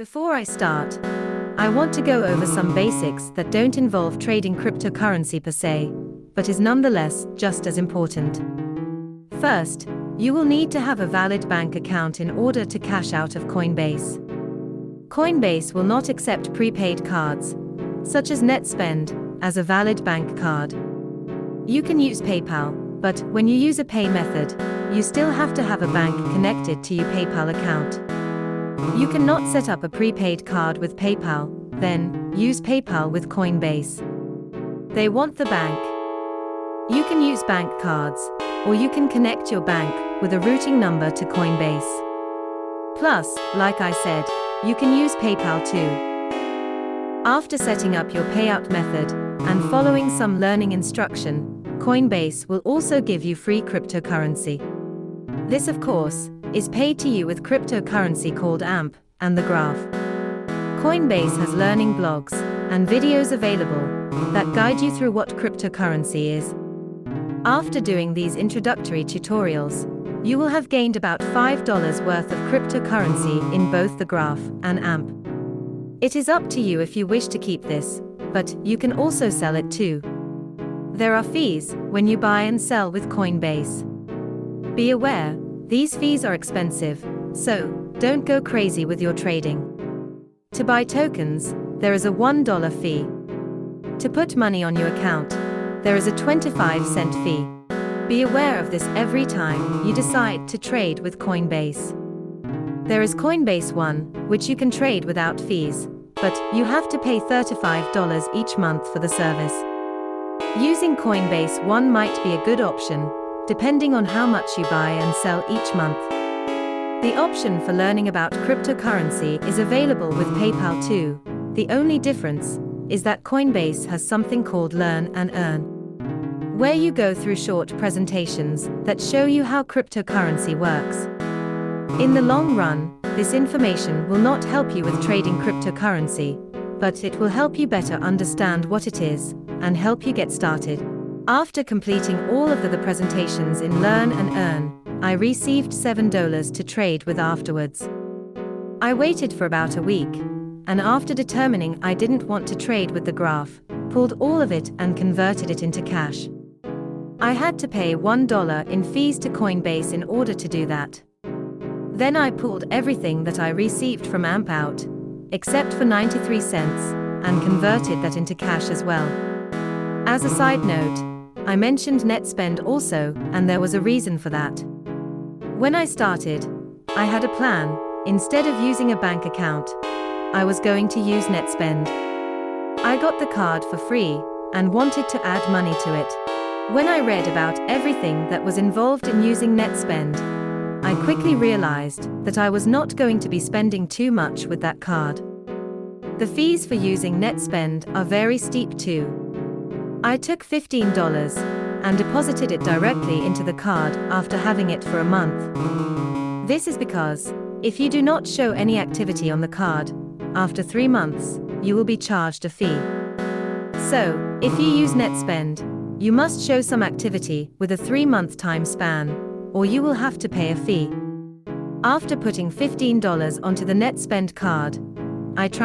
Before I start, I want to go over some basics that don't involve trading cryptocurrency per se, but is nonetheless just as important. First, you will need to have a valid bank account in order to cash out of Coinbase. Coinbase will not accept prepaid cards, such as NetSpend, as a valid bank card. You can use PayPal, but when you use a pay method, you still have to have a bank connected to your PayPal account. You cannot set up a prepaid card with PayPal, then use PayPal with Coinbase. They want the bank. You can use bank cards, or you can connect your bank with a routing number to Coinbase. Plus, like I said, you can use PayPal too. After setting up your payout method and following some learning instruction, Coinbase will also give you free cryptocurrency. This, of course, is paid to you with cryptocurrency called AMP and the Graph. Coinbase has learning blogs and videos available that guide you through what cryptocurrency is. After doing these introductory tutorials, you will have gained about $5 worth of cryptocurrency in both the Graph and AMP. It is up to you if you wish to keep this, but you can also sell it too. There are fees when you buy and sell with Coinbase. Be aware, these fees are expensive, so don't go crazy with your trading. To buy tokens, there is a $1 fee. To put money on your account, there is a 25 cent fee. Be aware of this every time you decide to trade with Coinbase. There is Coinbase One, which you can trade without fees, but you have to pay $35 each month for the service. Using Coinbase One might be a good option, depending on how much you buy and sell each month. The option for learning about cryptocurrency is available with PayPal too. The only difference is that Coinbase has something called Learn and Earn, where you go through short presentations that show you how cryptocurrency works. In the long run, this information will not help you with trading cryptocurrency, but it will help you better understand what it is and help you get started. After completing all of the, the presentations in Learn and Earn, I received $7 to trade with afterwards. I waited for about a week, and after determining I didn't want to trade with the graph, pulled all of it and converted it into cash. I had to pay $1 in fees to Coinbase in order to do that. Then I pulled everything that I received from AMP out, except for 93 cents, and converted that into cash as well. As a side note, I mentioned NetSpend also, and there was a reason for that. When I started, I had a plan, instead of using a bank account, I was going to use NetSpend. I got the card for free, and wanted to add money to it. When I read about everything that was involved in using NetSpend, I quickly realized that I was not going to be spending too much with that card. The fees for using NetSpend are very steep too. I took $15 and deposited it directly into the card after having it for a month. This is because, if you do not show any activity on the card, after three months, you will be charged a fee. So, if you use NetSpend, you must show some activity with a three month time span, or you will have to pay a fee. After putting $15 onto the NetSpend card, I transferred